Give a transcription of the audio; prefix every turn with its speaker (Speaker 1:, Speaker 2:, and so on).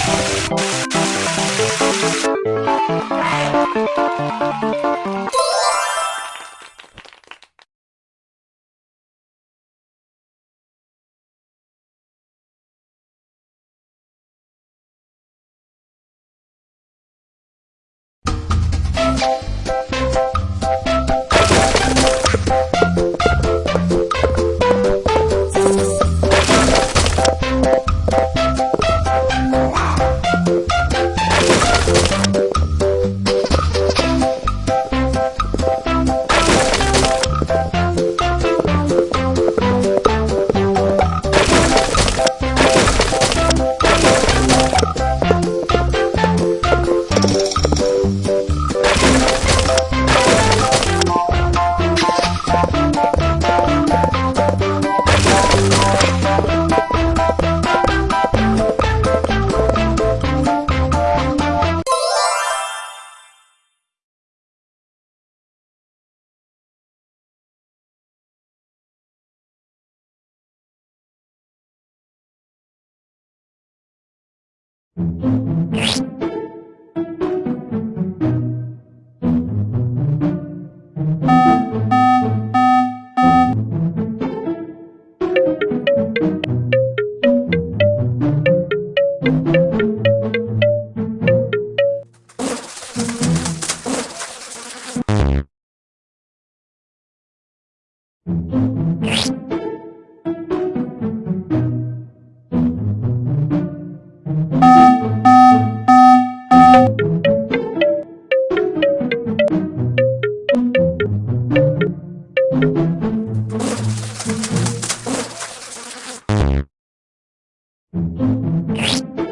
Speaker 1: Thank you.
Speaker 2: you Thank you